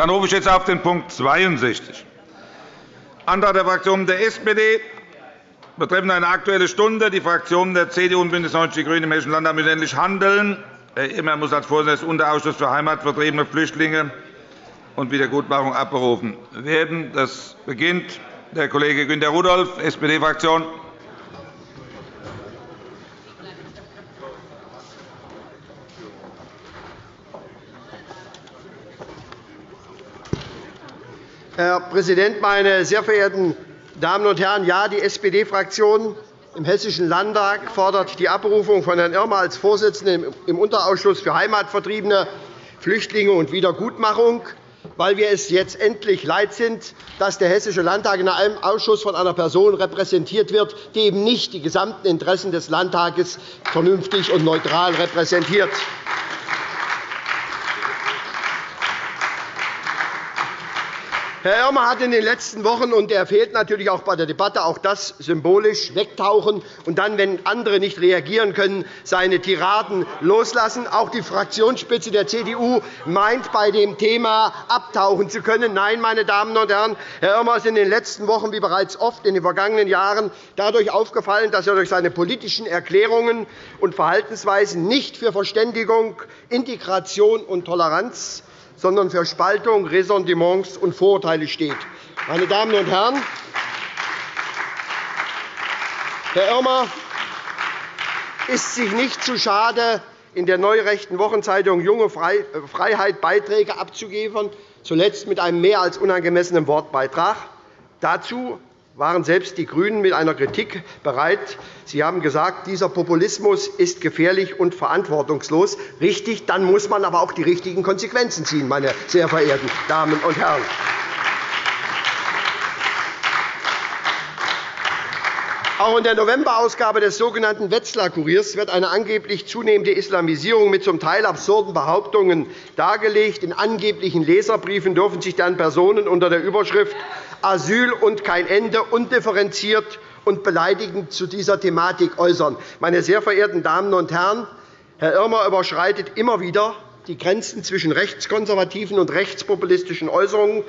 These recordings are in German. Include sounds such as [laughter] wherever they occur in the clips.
Dann rufe ich jetzt auf den Punkt 62. Antrag der Fraktionen der SPD betreffend eine Aktuelle Stunde. Die Fraktionen der CDU und BÜNDNIS 90 die GRÜNEN im Hessischen Landtag müssen endlich handeln. Herr Immer muss als Vorsitzender des Unterausschusses für heimatvertriebene Flüchtlinge und Wiedergutmachung abberufen werden. Das beginnt der Kollege Günter Rudolph, SPD-Fraktion. Herr Präsident, meine sehr verehrten Damen und Herren! Ja, die SPD-Fraktion im Hessischen Landtag fordert die Abberufung von Herrn Irmer als Vorsitzenden im Unterausschuss für Heimatvertriebene, Flüchtlinge und Wiedergutmachung, weil wir es jetzt endlich leid sind, dass der Hessische Landtag in einem Ausschuss von einer Person repräsentiert wird, die eben nicht die gesamten Interessen des Landtages vernünftig und neutral repräsentiert. Herr Irmer hat in den letzten Wochen, und er fehlt natürlich auch bei der Debatte, auch das symbolisch wegtauchen und dann, wenn andere nicht reagieren können, seine Tiraden loslassen. Auch die Fraktionsspitze der CDU meint, bei dem Thema abtauchen zu können. Nein, meine Damen und Herren, Herr Irmer ist in den letzten Wochen, wie bereits oft in den vergangenen Jahren, dadurch aufgefallen, dass er durch seine politischen Erklärungen und Verhaltensweisen nicht für Verständigung, Integration und Toleranz sondern für Spaltung, Ressentiments und Vorurteile steht. Meine Damen und Herren, Herr Irmer ist sich nicht zu schade, in der neurechten Wochenzeitung Junge Freiheit Beiträge abzugeben, zuletzt mit einem mehr als unangemessenen Wortbeitrag. Dazu waren selbst die GRÜNEN mit einer Kritik bereit. Sie haben gesagt, dieser Populismus ist gefährlich und verantwortungslos. Richtig, dann muss man aber auch die richtigen Konsequenzen ziehen, meine sehr verehrten Damen und Herren. Auch in der Novemberausgabe des sogenannten Wetzlar-Kuriers wird eine angeblich zunehmende Islamisierung mit zum Teil absurden Behauptungen dargelegt. In angeblichen Leserbriefen dürfen sich dann Personen unter der Überschrift Asyl und kein Ende undifferenziert und beleidigend zu dieser Thematik äußern. Meine sehr verehrten Damen und Herren, Herr Irmer überschreitet immer wieder die Grenzen zwischen rechtskonservativen und rechtspopulistischen Äußerungen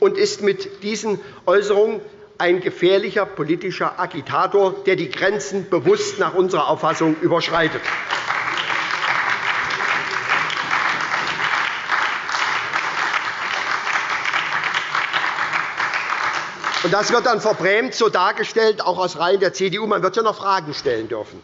und ist mit diesen Äußerungen ein gefährlicher politischer Agitator, der die Grenzen bewusst nach unserer Auffassung überschreitet. Das wird dann verbrämt so dargestellt, auch aus Reihen der CDU. Man wird ja noch Fragen stellen dürfen.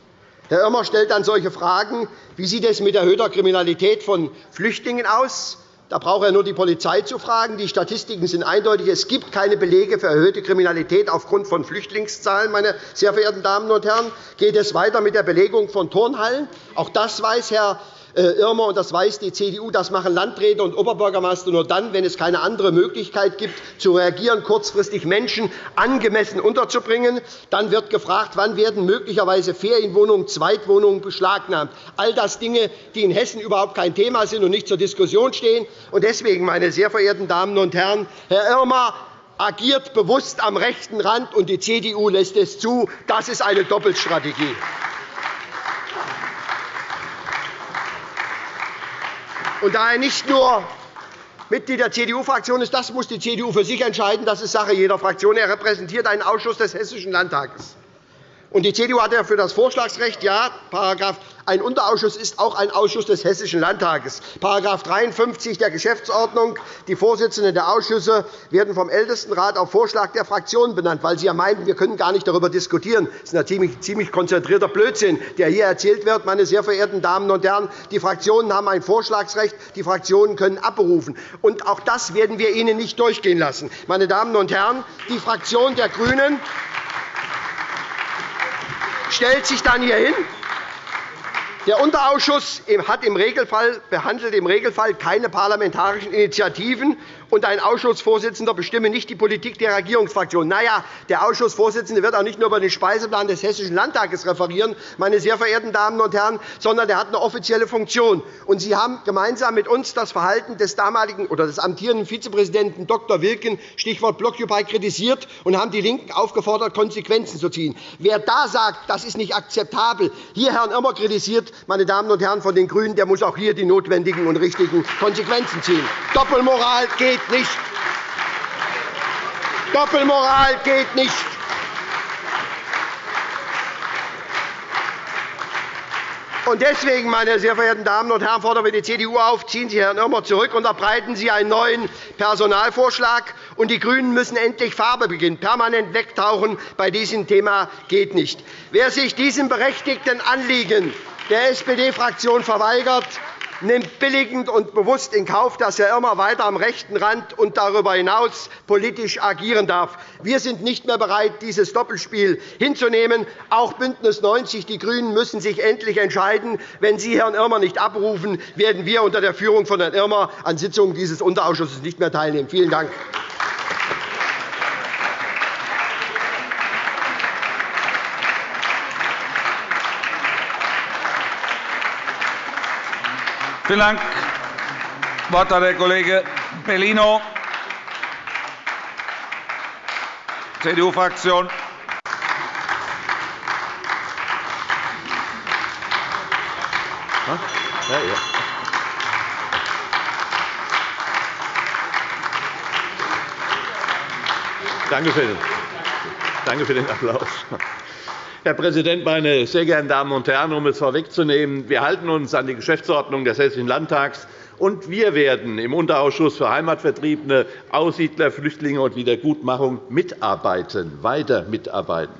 Herr Irmer stellt dann solche Fragen. Wie sieht es mit erhöhter Kriminalität von Flüchtlingen aus? Da braucht er nur die Polizei zu fragen. Die Statistiken sind eindeutig. Es gibt keine Belege für erhöhte Kriminalität aufgrund von Flüchtlingszahlen. Meine sehr verehrten Damen und Herren. Geht es weiter mit der Belegung von Turnhallen? Auch das weiß Herr Irmer, und das weiß die CDU, das machen Landräte und Oberbürgermeister nur dann, wenn es keine andere Möglichkeit gibt, zu reagieren, kurzfristig Menschen angemessen unterzubringen. Dann wird gefragt, wann werden möglicherweise Ferienwohnungen, Zweitwohnungen beschlagnahmt. All das Dinge, die in Hessen überhaupt kein Thema sind und nicht zur Diskussion stehen. Deswegen, meine sehr verehrten Damen und Herren, Herr Irmer agiert bewusst am rechten Rand, und die CDU lässt es zu. Das ist eine Doppelstrategie. Und da er nicht nur Mitglied der CDU-Fraktion ist, das muss die CDU für sich entscheiden. Das ist Sache jeder Fraktion. Er repräsentiert einen Ausschuss des Hessischen Landtages. Und die CDU hat ja für das Vorschlagsrecht ja, ein Unterausschuss ist auch ein Ausschuss des Hessischen Landtages. § 53 der Geschäftsordnung. Die Vorsitzenden der Ausschüsse werden vom Ältestenrat auf Vorschlag der Fraktionen benannt, weil Sie ja meinten, wir können gar nicht darüber diskutieren. Das ist ein ziemlich konzentrierter Blödsinn, der hier erzählt wird. Meine sehr verehrten Damen und Herren, die Fraktionen haben ein Vorschlagsrecht. Die Fraktionen können abberufen. Und auch das werden wir Ihnen nicht durchgehen lassen. Meine Damen und Herren, die Fraktion der GRÜNEN stellt sich dann hier hin der Unterausschuss hat im Regelfall, behandelt im Regelfall keine parlamentarischen Initiativen, und ein Ausschussvorsitzender bestimme nicht die Politik der Regierungsfraktion. Na ja, der Ausschussvorsitzende wird auch nicht nur über den Speiseplan des Hessischen Landtages referieren, meine sehr verehrten Damen und Herren, sondern er hat eine offizielle Funktion. Und Sie haben gemeinsam mit uns das Verhalten des damaligen oder des amtierenden Vizepräsidenten Dr. Wilken, Stichwort Blockupy, kritisiert und haben die LINKEN aufgefordert, Konsequenzen zu ziehen. Wer da sagt, das ist nicht akzeptabel, hier Herrn Irmer kritisiert, meine Damen und Herren von den GRÜNEN, der muss auch hier die notwendigen und richtigen Konsequenzen ziehen. Doppelmoral geht nicht. Doppelmoral geht nicht. Deswegen, meine sehr verehrten Damen und Herren, fordern wir die CDU auf, ziehen Sie Herrn Irmer zurück, und unterbreiten Sie einen neuen Personalvorschlag. Und die GRÜNEN müssen endlich Farbe beginnen. Permanent wegtauchen bei diesem Thema geht nicht. Wer sich diesem berechtigten Anliegen der SPD-Fraktion verweigert, nimmt billigend und bewusst in Kauf, dass er immer weiter am rechten Rand und darüber hinaus politisch agieren darf. Wir sind nicht mehr bereit, dieses Doppelspiel hinzunehmen. Auch BÜNDNIS 90 die GRÜNEN müssen sich endlich entscheiden. Wenn Sie Herrn Irmer nicht abrufen, werden wir unter der Führung von Herrn Irmer an Sitzungen dieses Unterausschusses nicht mehr teilnehmen. Vielen Dank. Vielen Dank. Das Wort hat der Kollege Bellino, CDU-Fraktion. Danke für den Applaus. Herr Präsident, meine sehr geehrten Damen und Herren! Um es vorwegzunehmen, wir halten uns an die Geschäftsordnung des Hessischen Landtags, und wir werden im Unterausschuss für Heimatvertriebene, Aussiedler, Flüchtlinge und Wiedergutmachung mitarbeiten, weiter mitarbeiten.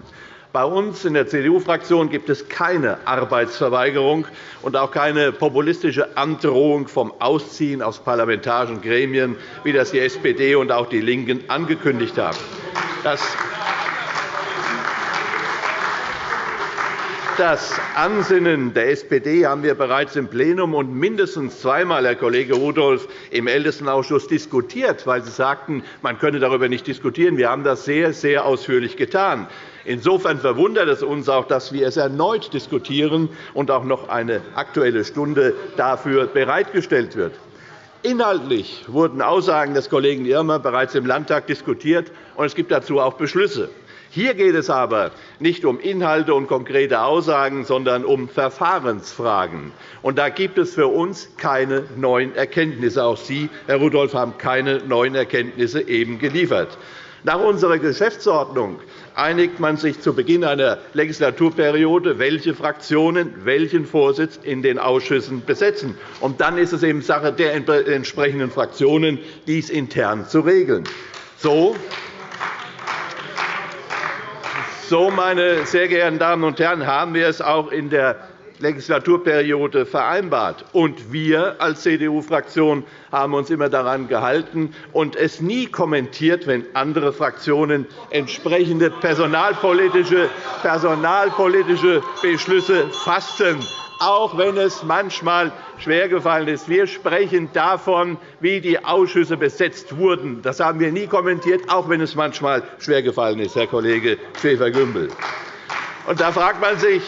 Bei uns in der CDU-Fraktion gibt es keine Arbeitsverweigerung und auch keine populistische Androhung vom Ausziehen aus parlamentarischen Gremien, wie das die SPD und auch die LINKEN angekündigt haben. Das Das Ansinnen der SPD haben wir bereits im Plenum und mindestens zweimal, Herr Kollege Rudolph, im Ältestenausschuss diskutiert, weil Sie sagten, man könne darüber nicht diskutieren. Wir haben das sehr, sehr ausführlich getan. Insofern verwundert es uns auch, dass wir es erneut diskutieren und auch noch eine Aktuelle Stunde dafür bereitgestellt wird. Inhaltlich wurden Aussagen des Kollegen Irmer bereits im Landtag diskutiert, und es gibt dazu auch Beschlüsse. Hier geht es aber nicht um Inhalte und konkrete Aussagen, sondern um Verfahrensfragen. Und da gibt es für uns keine neuen Erkenntnisse. Auch Sie, Herr Rudolph, haben keine neuen Erkenntnisse eben geliefert. Nach unserer Geschäftsordnung einigt man sich zu Beginn einer Legislaturperiode, welche Fraktionen welchen Vorsitz in den Ausschüssen besetzen. Und dann ist es eben Sache der entsprechenden Fraktionen, dies intern zu regeln. So so, meine sehr geehrten Damen und Herren, haben wir es auch in der Legislaturperiode vereinbart. Und wir als CDU-Fraktion haben uns immer daran gehalten und es nie kommentiert, wenn andere Fraktionen entsprechende personalpolitische, personalpolitische Beschlüsse fassten auch wenn es manchmal schwergefallen ist. Wir sprechen davon, wie die Ausschüsse besetzt wurden. Das haben wir nie kommentiert, auch wenn es manchmal schwergefallen ist, Herr Kollege Schäfer-Gümbel. Da fragt man sich,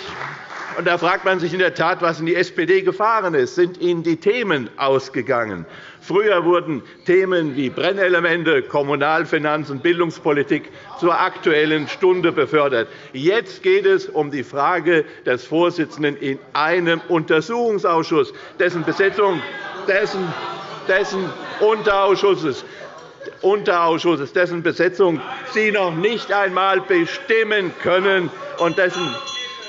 und da fragt man sich in der Tat, was in die SPD gefahren ist. Sind Ihnen die Themen ausgegangen? Früher wurden Themen wie Brennelemente, Kommunalfinanzen, Bildungspolitik zur Aktuellen Stunde befördert. Jetzt geht es um die Frage des Vorsitzenden in einem Untersuchungsausschuss, dessen Besetzung dessen, dessen Unterausschusses Unterausschusses, dessen Besetzung Sie noch nicht einmal bestimmen können und dessen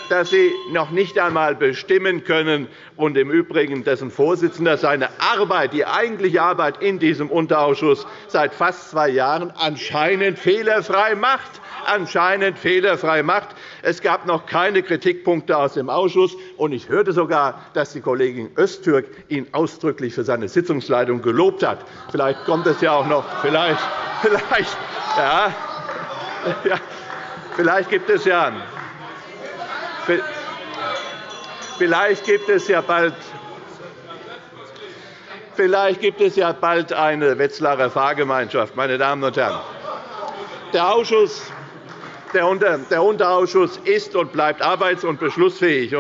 dass Sie noch nicht einmal bestimmen können und im Übrigen dessen Vorsitzender seine Arbeit, die eigentliche Arbeit in diesem Unterausschuss seit fast zwei Jahren anscheinend fehlerfrei macht anscheinend fehlerfrei macht. Es gab noch keine Kritikpunkte aus dem Ausschuss, und ich hörte sogar, dass die Kollegin Öztürk ihn ausdrücklich für seine Sitzungsleitung gelobt hat. Vielleicht kommt es ja auch noch. Vielleicht, [laughs] vielleicht, ja, ja, vielleicht gibt es ja Vielleicht gibt es ja bald Vielleicht gibt es ja bald eine Wetzlarer Fahrgemeinschaft, meine Damen und Herren. Der Ausschuss, Der Unterausschuss ist und bleibt arbeits- und beschlussfähig.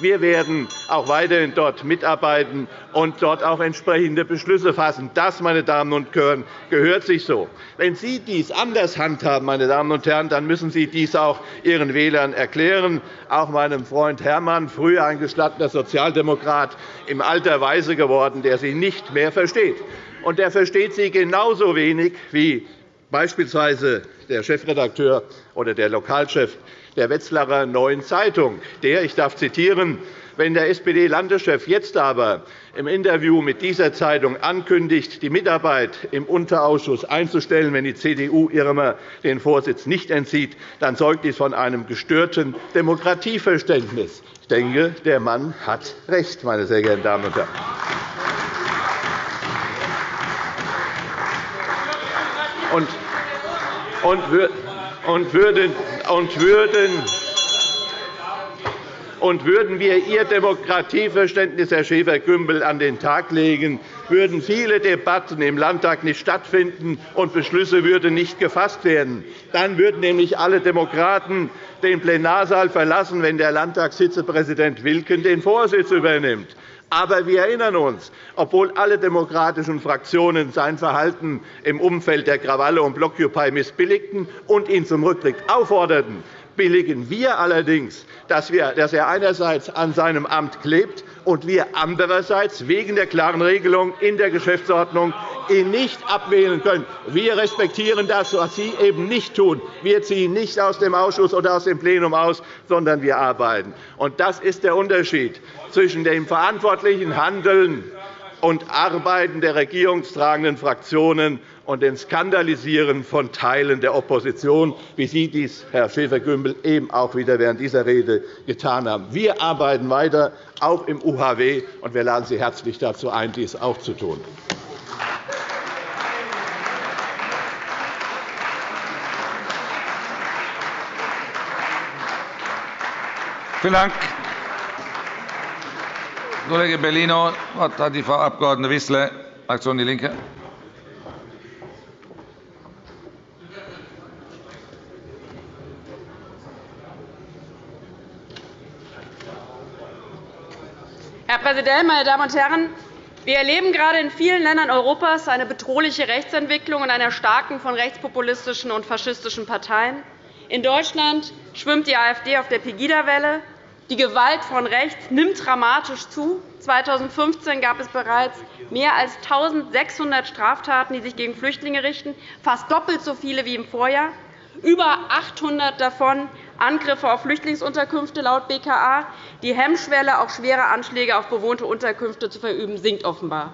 Wir werden auch weiterhin dort mitarbeiten und dort auch entsprechende Beschlüsse fassen. Das, meine Damen und Herren, gehört sich so. Wenn Sie dies anders handhaben, meine Damen und Herren, dann müssen Sie dies auch Ihren Wählern erklären, auch meinem Freund Herrmann, früher ein gestattener Sozialdemokrat, im Alter weise geworden, der Sie nicht mehr versteht. Und der versteht Sie genauso wenig wie beispielsweise der Chefredakteur oder der Lokalchef der Wetzlarer Neuen Zeitung, der, ich darf zitieren, wenn der SPD-Landeschef jetzt aber im Interview mit dieser Zeitung ankündigt, die Mitarbeit im Unterausschuss einzustellen, wenn die CDU Irmer den Vorsitz nicht entzieht, dann zeugt dies von einem gestörten Demokratieverständnis. Ich denke, der Mann hat recht, meine sehr geehrten Damen und Herren. Und und würden, und würden, und würden wir Ihr Demokratieverständnis, Herr Schäfer-Gümbel, an den Tag legen, würden viele Debatten im Landtag nicht stattfinden und Beschlüsse würden nicht gefasst werden. Dann würden nämlich alle Demokraten den Plenarsaal verlassen, wenn der Landtagsvizepräsident Wilken den Vorsitz übernimmt. Aber wir erinnern uns, obwohl alle demokratischen Fraktionen sein Verhalten im Umfeld der Krawalle um Blockupy missbilligten und ihn zum Rücktritt aufforderten, billigen wir allerdings, dass er einerseits an seinem Amt klebt und wir andererseits wegen der klaren Regelung in der Geschäftsordnung ihn nicht abwählen können. Wir respektieren das, was Sie eben nicht tun. Wir ziehen nicht aus dem Ausschuss oder aus dem Plenum aus, sondern wir arbeiten. Das ist der Unterschied zwischen dem verantwortlichen Handeln und Arbeiten der regierungstragenden Fraktionen und dem Skandalisieren von Teilen der Opposition, wie Sie dies, Herr Schäfer-Gümbel, eben auch wieder während dieser Rede getan haben. Wir arbeiten weiter, auch im UHW, und wir laden Sie herzlich dazu ein, dies auch zu tun. Vielen Dank. Kollege Bellino. Das Wort hat die Frau Abg. Wissler, Fraktion DIE LINKE. Herr Präsident, meine Damen und Herren! Wir erleben gerade in vielen Ländern Europas eine bedrohliche Rechtsentwicklung und eine Starken von rechtspopulistischen und faschistischen Parteien. In Deutschland schwimmt die AfD auf der Pegida-Welle. Die Gewalt von rechts nimmt dramatisch zu. 2015 gab es bereits mehr als 1.600 Straftaten, die sich gegen Flüchtlinge richten, fast doppelt so viele wie im Vorjahr. Über 800 davon Angriffe auf Flüchtlingsunterkünfte laut BKA. Die Hemmschwelle, auch schwere Anschläge auf bewohnte Unterkünfte zu verüben, sinkt offenbar.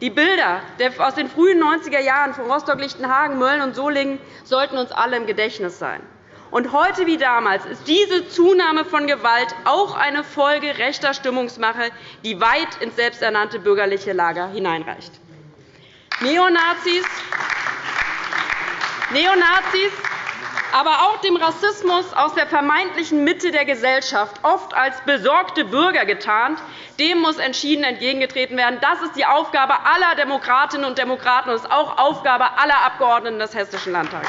Die Bilder aus den frühen 90er Jahren von Rostock-Lichtenhagen, Mölln und Solingen sollten uns alle im Gedächtnis sein. Und heute wie damals ist diese Zunahme von Gewalt auch eine Folge rechter Stimmungsmache, die weit ins selbsternannte bürgerliche Lager hineinreicht. Neonazis, Neonazis aber auch dem Rassismus aus der vermeintlichen Mitte der Gesellschaft, oft als besorgte Bürger getarnt, dem muss entschieden entgegengetreten werden. Das ist die Aufgabe aller Demokratinnen und Demokraten und ist auch Aufgabe aller Abgeordneten des Hessischen Landtags.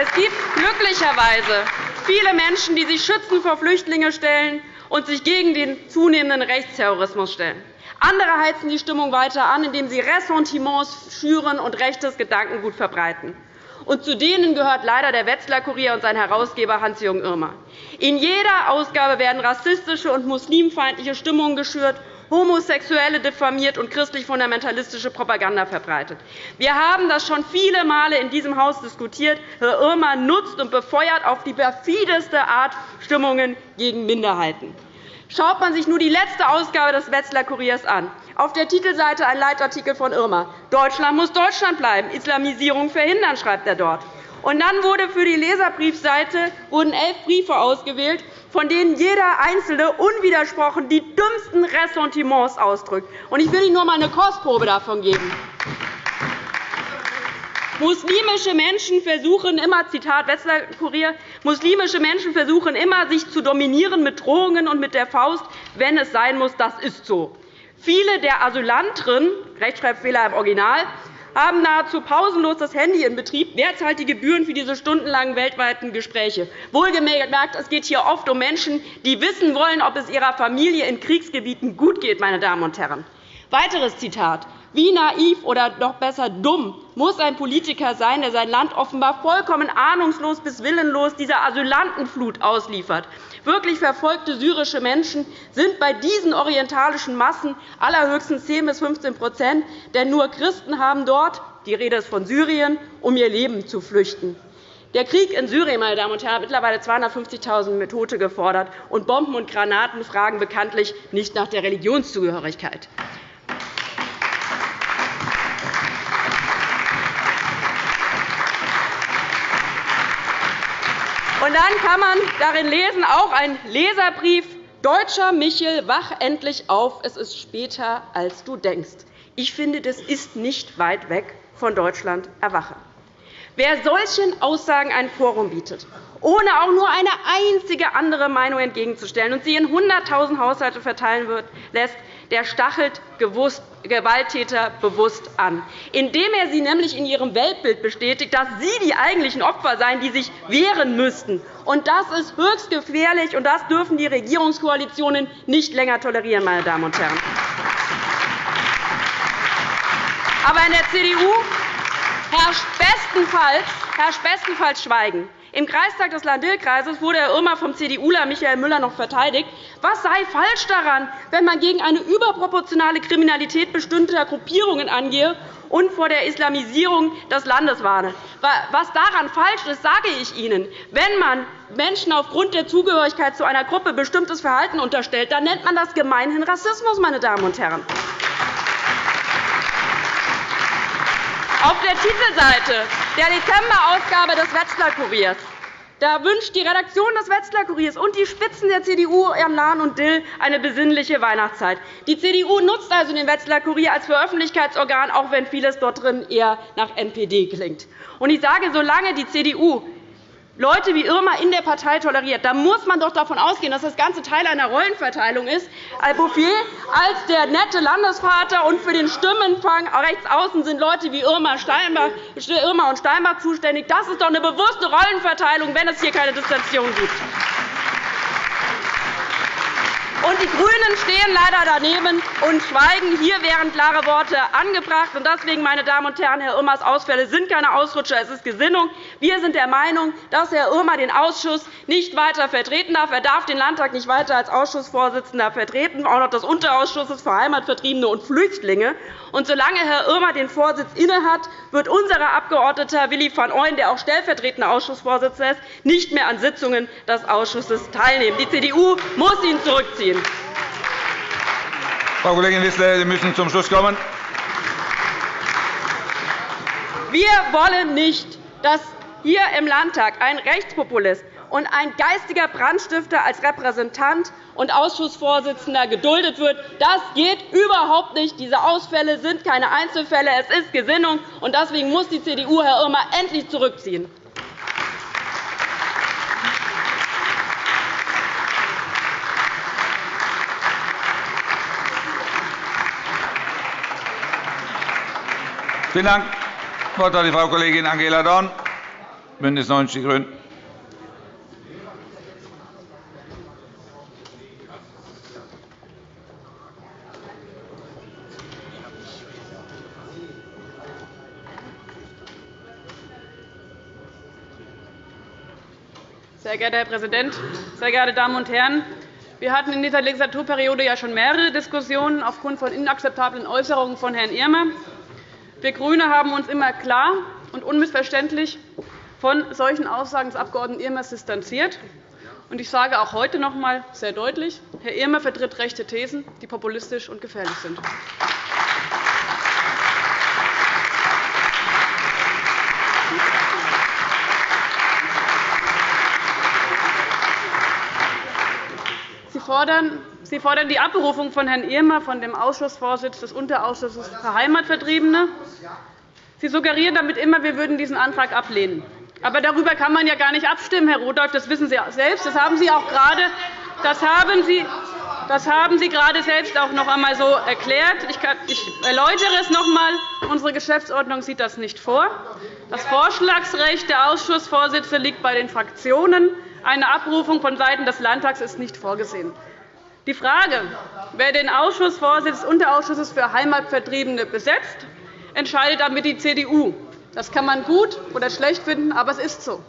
Es gibt glücklicherweise viele Menschen, die sich schützend vor Flüchtlinge stellen und sich gegen den zunehmenden Rechtsterrorismus stellen. Andere heizen die Stimmung weiter an, indem sie Ressentiments schüren und rechtes Gedankengut verbreiten. Und zu denen gehört leider der Wetzlar-Kurier und sein Herausgeber Hans-Jürgen Irmer. In jeder Ausgabe werden rassistische und muslimfeindliche Stimmungen geschürt Homosexuelle diffamiert und christlich-fundamentalistische Propaganda verbreitet. Wir haben das schon viele Male in diesem Haus diskutiert. Herr Irmer nutzt und befeuert auf die perfideste Art Stimmungen gegen Minderheiten. Schaut man sich nur die letzte Ausgabe des Wetzlar Kuriers an, auf der Titelseite ein Leitartikel von Irmer. Deutschland muss Deutschland bleiben, Islamisierung verhindern, schreibt er dort. Und dann wurde für die Leserbriefseite wurden elf Briefe ausgewählt, von denen jeder einzelne unwidersprochen die dümmsten Ressentiments ausdrückt. Ich will Ihnen nur einmal eine Kostprobe davon geben. Muslimische Menschen versuchen immer, Zitat Wetzlar Kurier, muslimische Menschen versuchen immer, sich zu dominieren mit Drohungen und mit der Faust, wenn es sein muss. Das ist so. Viele der Asylanten, Rechtschreibfehler im Original, haben nahezu pausenlos das Handy in Betrieb. Wer zahlt die Gebühren für diese stundenlangen weltweiten Gespräche? Wohlgemerkt, es geht hier oft um Menschen, die wissen wollen, ob es ihrer Familie in Kriegsgebieten gut geht. Meine Damen und Herren. Weiteres Zitat. Wie naiv oder noch besser dumm muss ein Politiker sein, der sein Land offenbar vollkommen ahnungslos bis willenlos dieser Asylantenflut ausliefert. Wirklich verfolgte syrische Menschen sind bei diesen orientalischen Massen allerhöchstens 10 bis 15% denn nur Christen haben dort – die Rede ist von Syrien – um ihr Leben zu flüchten. Der Krieg in Syrien meine Damen und Herren, hat mittlerweile 250.000 Tote gefordert, und Bomben und Granaten fragen bekanntlich nicht nach der Religionszugehörigkeit. Und dann kann man darin lesen, auch ein Leserbrief, Deutscher Michel, wach endlich auf, es ist später, als du denkst. Ich finde, das ist nicht weit weg von Deutschland erwache. Wer solchen Aussagen ein Forum bietet, ohne auch nur eine einzige andere Meinung entgegenzustellen und sie in 100.000 Haushalte verteilen lässt, der stachelt Gewalttäter bewusst an, indem er sie nämlich in ihrem Weltbild bestätigt, dass sie die eigentlichen Opfer seien, die sich wehren müssten. Und das ist höchst gefährlich, und das dürfen die Regierungskoalitionen nicht länger tolerieren. Meine Damen und Herren. Aber in der CDU herrscht bestenfalls, herrscht bestenfalls Schweigen. Im Kreistag des Lahn-Dill-Kreises wurde Herr Irmer vom CDUler Michael Müller noch verteidigt. Was sei falsch daran, wenn man gegen eine überproportionale Kriminalität bestimmter Gruppierungen angehe und vor der Islamisierung des Landes warne? Was daran falsch ist, sage ich Ihnen. Wenn man Menschen aufgrund der Zugehörigkeit zu einer Gruppe bestimmtes Verhalten unterstellt, dann nennt man das gemeinhin Rassismus. Meine Damen und Herren. Auf der Titelseite der Dezemberausgabe des Wetzlar-Kuriers da wünscht die Redaktion des Wetzlar-Kuriers und die Spitzen der CDU am Lahn und Dill eine besinnliche Weihnachtszeit. Die CDU nutzt also den Wetzlar-Kurier als Veröffentlichkeitsorgan, auch wenn vieles dort drin eher nach NPD klingt. Ich sage, solange die CDU Leute wie Irma in der Partei toleriert, dann muss man doch davon ausgehen, dass das Ganze Teil einer Rollenverteilung ist. Bouffier als der nette Landesvater und für den Stimmenfang rechts außen sind Leute wie Irma, Irma und Steinbach zuständig. Das ist doch eine bewusste Rollenverteilung, wenn es hier keine Distanzierung gibt. Und die GRÜNEN stehen leider daneben und schweigen. Hier wären klare Worte angebracht. Deswegen, meine Damen und Herren, Herr Irmers Ausfälle sind keine Ausrutscher, es ist Gesinnung. Wir sind der Meinung, dass Herr Irmer den Ausschuss nicht weiter vertreten darf. Er darf den Landtag nicht weiter als Ausschussvorsitzender vertreten, auch noch des Unterausschusses für Heimatvertriebene und Flüchtlinge. Und solange Herr Irmer den Vorsitz innehat, wird unser Abgeordneter Willi van Ooyen, der auch stellvertretender Ausschussvorsitzender ist, nicht mehr an Sitzungen des Ausschusses teilnehmen. Die CDU muss ihn zurückziehen. Frau Kollegin Wissler, Sie müssen zum Schluss kommen. Wir wollen nicht, dass hier im Landtag ein Rechtspopulist und ein geistiger Brandstifter als Repräsentant und Ausschussvorsitzender geduldet wird. Das geht überhaupt nicht. Diese Ausfälle sind keine Einzelfälle. Es ist Gesinnung. Deswegen muss die CDU Herr Irmer endlich zurückziehen. Vielen Dank. Das Wort hat die Frau Kollegin Angela Dorn, BÜNDNIS 90 die GRÜNEN. Sehr geehrter Herr Präsident, sehr geehrte Damen und Herren! Wir hatten in dieser Legislaturperiode ja schon mehrere Diskussionen aufgrund von inakzeptablen Äußerungen von Herrn Irmer. Wir GRÜNE haben uns immer klar und unmissverständlich von solchen Aussagen des Abg. Irmers distanziert. Ich sage auch heute noch einmal sehr deutlich, Herr Irmer vertritt rechte Thesen, die populistisch und gefährlich sind. Fordern Sie fordern die Abberufung von Herrn Irmer von dem Ausschussvorsitz des Unterausschusses für Heimatvertriebene. Sie suggerieren damit immer, wir würden diesen Antrag ablehnen. Aber darüber kann man ja gar nicht abstimmen, Herr Rudolph. Das wissen Sie selbst. Das haben Sie auch gerade, das haben Sie, Das haben Sie gerade selbst auch noch einmal so erklärt. Ich erläutere es noch einmal. Unsere Geschäftsordnung sieht das nicht vor. Das Vorschlagsrecht der Ausschussvorsitzenden liegt bei den Fraktionen. Eine Abrufung von Seiten des Landtags ist nicht vorgesehen. Die Frage, wer den Ausschussvorsitz des Unterausschusses für Heimatvertriebene besetzt, entscheidet damit die CDU. Das kann man gut oder schlecht finden, aber es ist so.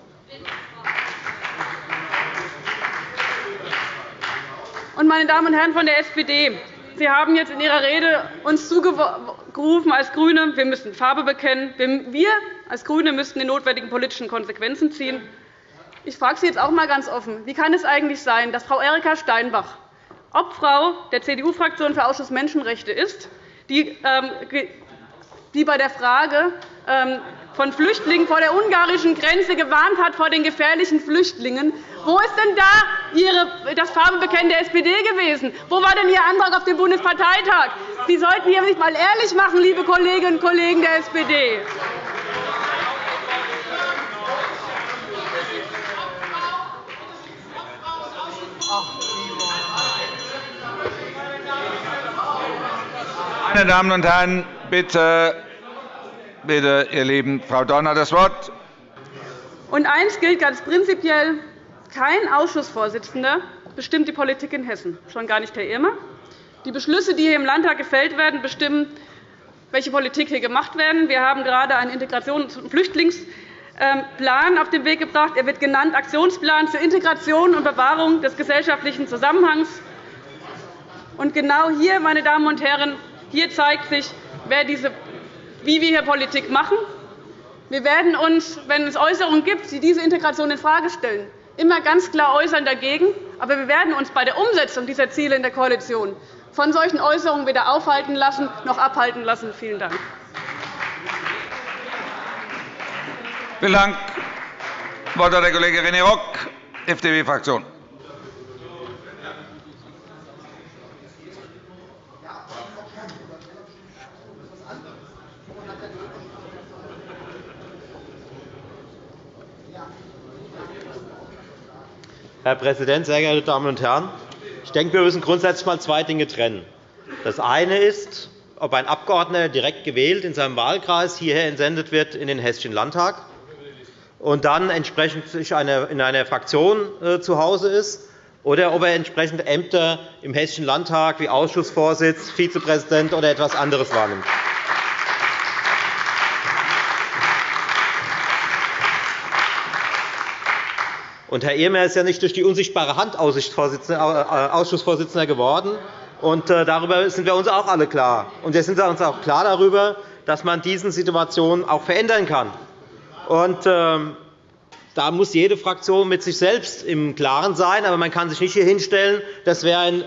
Meine Damen und Herren von der SPD, Sie haben jetzt in Ihrer Rede uns zugerufen als GRÜNE, wir müssen Farbe bekennen. Wir als GRÜNE müssten die notwendigen politischen Konsequenzen ziehen. Ich frage Sie jetzt auch einmal ganz offen. Wie kann es eigentlich sein, dass Frau Erika Steinbach, Obfrau der CDU-Fraktion für Ausschuss Menschenrechte ist, die ähm, bei der Frage ähm, von Flüchtlingen vor der ungarischen Grenze gewarnt hat vor den gefährlichen Flüchtlingen. Wo ist denn da das Farbebekennen der SPD gewesen? Wo war denn Ihr Antrag auf dem Bundesparteitag? Sie sollten hier sich einmal ehrlich machen, liebe Kolleginnen und Kollegen der SPD. Meine Damen und Herren, bitte Bitte, ihr Lieben, Frau Dorner, das Wort. Und eines gilt ganz prinzipiell. Kein Ausschussvorsitzender bestimmt die Politik in Hessen, schon gar nicht Herr Irmer. Die Beschlüsse, die hier im Landtag gefällt werden, bestimmen, welche Politik hier gemacht wird. Wir haben gerade einen Integrations- und Flüchtlingsplan auf den Weg gebracht. Er wird genannt Aktionsplan zur Integration und Bewahrung des gesellschaftlichen Zusammenhangs. Genau hier, meine Damen und Herren, hier zeigt sich, wie wir hier Politik machen. Wir werden uns, wenn es Äußerungen gibt, die diese Integration infrage stellen, immer ganz klar äußern dagegen. Aber wir werden uns bei der Umsetzung dieser Ziele in der Koalition von solchen Äußerungen weder aufhalten lassen noch abhalten lassen. Vielen Dank. Vielen Dank. Das Wort hat der Kollege René Rock, FDP-Fraktion. Herr Präsident, sehr geehrte Damen und Herren! Ich denke, wir müssen grundsätzlich einmal zwei Dinge trennen. Das eine ist, ob ein Abgeordneter direkt gewählt in seinem Wahlkreis hierher entsendet wird in den Hessischen Landtag und dann entsprechend in einer Fraktion äh, zu Hause ist, oder ob er entsprechende Ämter im Hessischen Landtag wie Ausschussvorsitz, Vizepräsident oder etwas anderes wahrnimmt. Und Herr Ehrmer ist ja nicht durch die unsichtbare Hand äh, Ausschussvorsitzender geworden. Und äh, darüber sind wir uns auch alle klar. Und wir sind uns auch klar darüber, dass man diese Situation auch verändern kann. Und, ähm, da muss jede Fraktion mit sich selbst im Klaren sein. Aber man kann sich nicht hier hinstellen, das wäre ein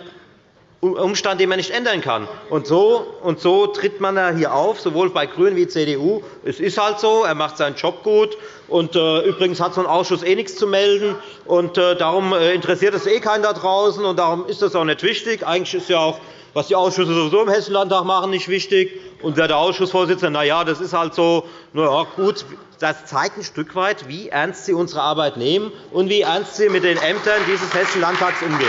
Umstand, den man nicht ändern kann. Und so, und so tritt man hier auf, sowohl bei GRÜNEN wie CDU. Es ist halt so, er macht seinen Job gut. Und, äh, übrigens hat so ein Ausschuss eh nichts zu melden. Und, äh, darum äh, interessiert es eh keinen da draußen. Und darum ist das auch nicht wichtig. Eigentlich ist ja auch, was die Ausschüsse sowieso im Hessischen Landtag machen, nicht wichtig. Und wer der Ausschussvorsitzende, na ja, das ist halt so, na ja, gut. Das zeigt ein Stück weit, wie ernst Sie unsere Arbeit nehmen und wie ernst Sie mit den Ämtern dieses Hessischen Landtags umgehen.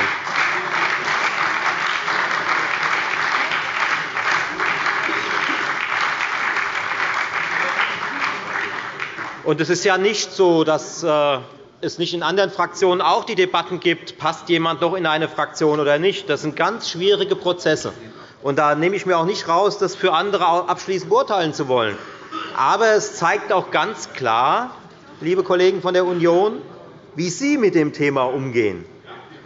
Und es ist ja nicht so, dass äh, es nicht in anderen Fraktionen auch die Debatten gibt, passt jemand noch in eine Fraktion oder nicht. Das sind ganz schwierige Prozesse. Und da nehme ich mir auch nicht raus, das für andere abschließend beurteilen zu wollen. Aber es zeigt auch ganz klar, liebe Kollegen von der Union, wie Sie mit dem Thema umgehen.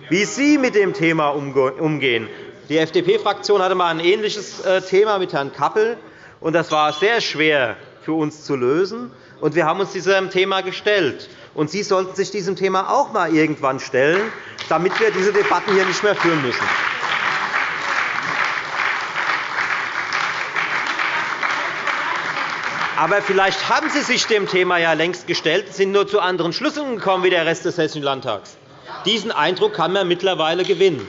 Wie Sie mit dem Thema umgehen. Die FDP-Fraktion hatte einmal ein ähnliches äh, Thema mit Herrn Kappel. und Das war sehr schwer für uns zu lösen. Und wir haben uns diesem Thema gestellt. Und Sie sollten sich diesem Thema auch einmal irgendwann stellen, damit wir diese Debatten hier nicht mehr führen müssen. Aber vielleicht haben Sie sich dem Thema ja längst gestellt, sind nur zu anderen Schlüssen gekommen wie der Rest des Hessischen Landtags. Diesen Eindruck kann man mittlerweile gewinnen.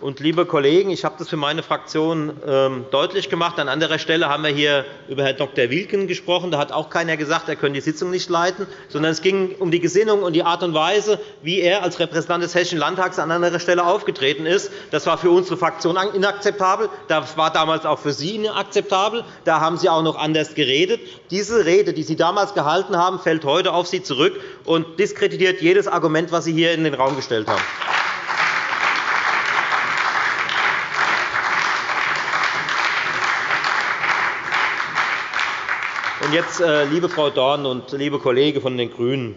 Und, liebe Kollegen, ich habe das für meine Fraktion ähm, deutlich gemacht. An anderer Stelle haben wir hier über Herrn Dr. Wilken gesprochen. Da hat auch keiner gesagt, er könne die Sitzung nicht leiten, sondern es ging um die Gesinnung und die Art und Weise, wie er als Repräsentant des Hessischen Landtags an anderer Stelle aufgetreten ist. Das war für unsere Fraktion inakzeptabel. Das war damals auch für Sie inakzeptabel. Da haben Sie auch noch anders geredet. Diese Rede, die Sie damals gehalten haben, fällt heute auf Sie zurück und diskreditiert jedes Argument, das Sie hier in den Raum gestellt haben. Und jetzt, äh, liebe Frau Dorn und liebe Kollegen von den GRÜNEN,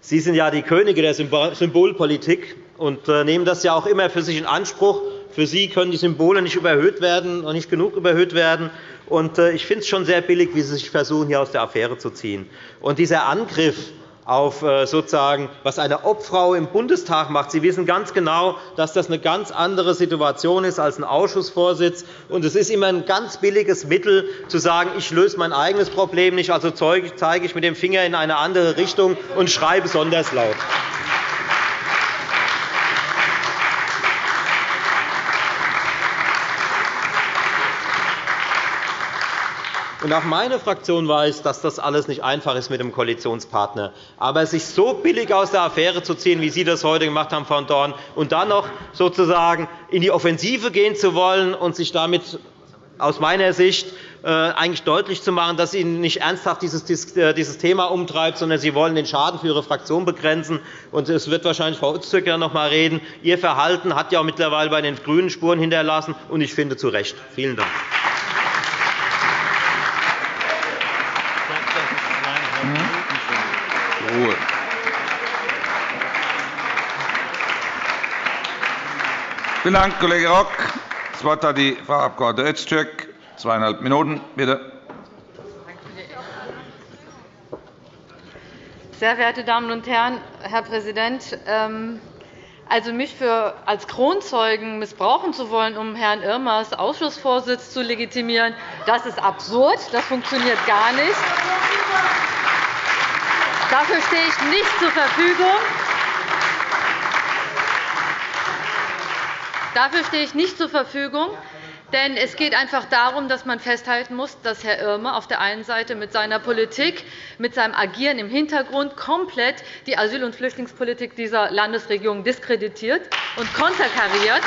Sie sind ja die Könige der Symbolpolitik und äh, nehmen das ja auch immer für sich in Anspruch. Für Sie können die Symbole nicht überhöht werden und nicht genug überhöht werden. Äh, ich finde es schon sehr billig, wie Sie sich versuchen, hier aus der Affäre zu ziehen. Dieser Angriff auf äh, sozusagen, was eine Obfrau im Bundestag macht. Sie wissen ganz genau, dass das eine ganz andere Situation ist als ein Ausschussvorsitz. Und es ist immer ein ganz billiges Mittel, zu sagen, ich löse mein eigenes Problem nicht, also zeige ich mit dem Finger in eine andere Richtung und schreie besonders laut. Und auch meine Fraktion weiß, dass das alles nicht einfach ist mit dem Koalitionspartner. Aber sich so billig aus der Affäre zu ziehen, wie Sie das heute gemacht haben, Frau Dorn, und dann noch sozusagen in die Offensive gehen zu wollen und sich damit aus meiner Sicht äh, eigentlich deutlich zu machen, dass Ihnen nicht ernsthaft äh, dieses Thema umtreibt, sondern Sie wollen den Schaden für Ihre Fraktion begrenzen. Es wird wahrscheinlich Frau Öztürk noch einmal reden. Ihr Verhalten hat ja mittlerweile bei den GRÜNEN Spuren hinterlassen, und ich finde zu Recht. Vielen Dank. Vielen Dank, Kollege Rock. Das Wort hat die Frau Abg. Öztürk. Zweieinhalb Minuten, bitte. Sehr verehrte Damen und Herren, Herr Präsident! Ähm, also mich für als Kronzeugen missbrauchen zu wollen, um Herrn Irmers Ausschussvorsitz zu legitimieren, das ist absurd. Das funktioniert gar nicht. Dafür stehe ich nicht zur Verfügung. Dafür stehe ich nicht zur Verfügung. Denn es geht einfach darum, dass man festhalten muss, dass Herr Irmer auf der einen Seite mit seiner Politik, mit seinem Agieren im Hintergrund komplett die Asyl- und Flüchtlingspolitik dieser Landesregierung diskreditiert und konterkariert.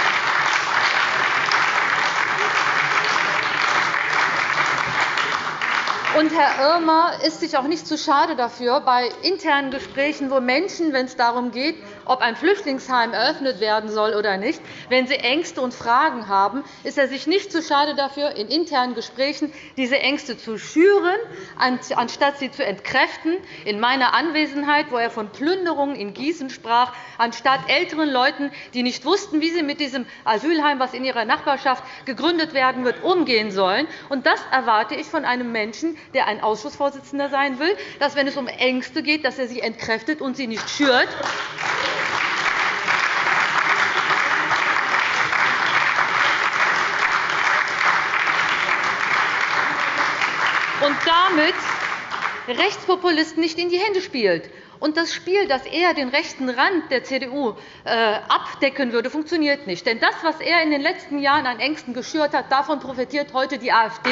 Und Herr Irmer ist sich auch nicht zu schade dafür, bei internen Gesprächen, wo Menschen, wenn es darum geht, ob ein Flüchtlingsheim eröffnet werden soll oder nicht, wenn sie Ängste und Fragen haben, ist er sich nicht zu schade dafür, in internen Gesprächen diese Ängste zu schüren, anstatt sie zu entkräften. In meiner Anwesenheit, wo er von Plünderungen in Gießen sprach, anstatt älteren Leuten, die nicht wussten, wie sie mit diesem Asylheim, das in ihrer Nachbarschaft gegründet werden wird, umgehen sollen. Und das erwarte ich von einem Menschen, der ein Ausschussvorsitzender sein will, dass, wenn es um Ängste geht, dass er sie entkräftet und sie nicht schürt. und damit Rechtspopulisten nicht in die Hände spielt. Und das Spiel, dass er den rechten Rand der CDU äh, abdecken würde, funktioniert nicht. Denn das, was er in den letzten Jahren an Ängsten geschürt hat, davon profitiert heute die AfD.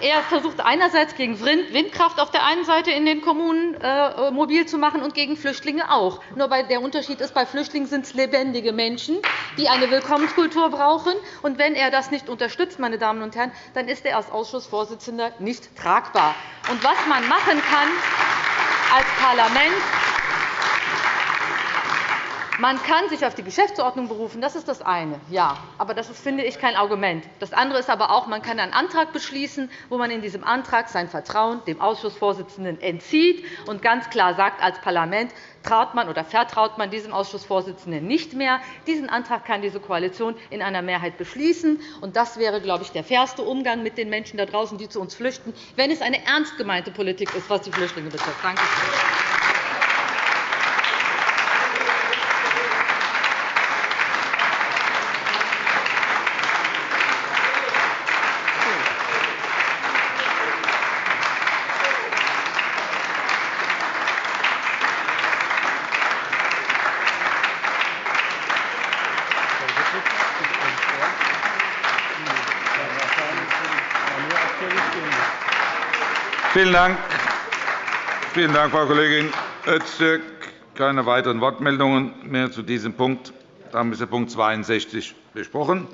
Er versucht einerseits gegen Windkraft auf der einen Seite in den Kommunen äh, mobil zu machen und gegen Flüchtlinge auch. Nur der Unterschied ist, bei Flüchtlingen sind es lebendige Menschen, die eine Willkommenskultur brauchen. Und wenn er das nicht unterstützt, meine Damen und Herren, dann ist er als Ausschussvorsitzender nicht tragbar. Und was man machen kann als Parlament, man kann sich auf die Geschäftsordnung berufen, das ist das eine. Ja, aber das ist, finde ich, kein Argument. Das andere ist aber auch, man kann einen Antrag beschließen, wo man in diesem Antrag sein Vertrauen dem Ausschussvorsitzenden entzieht und ganz klar sagt, als Parlament traut man oder vertraut man diesem Ausschussvorsitzenden nicht mehr. Diesen Antrag kann diese Koalition in einer Mehrheit beschließen. Und das wäre, glaube ich, der fairste Umgang mit den Menschen da draußen, die zu uns flüchten, wenn es eine ernst gemeinte Politik ist, was die Flüchtlinge betrifft. Danke schön. Vielen Dank. Vielen Dank, Frau Kollegin Öztürk. Keine weiteren Wortmeldungen mehr zu diesem Punkt. Damit ist der Punkt 62 besprochen.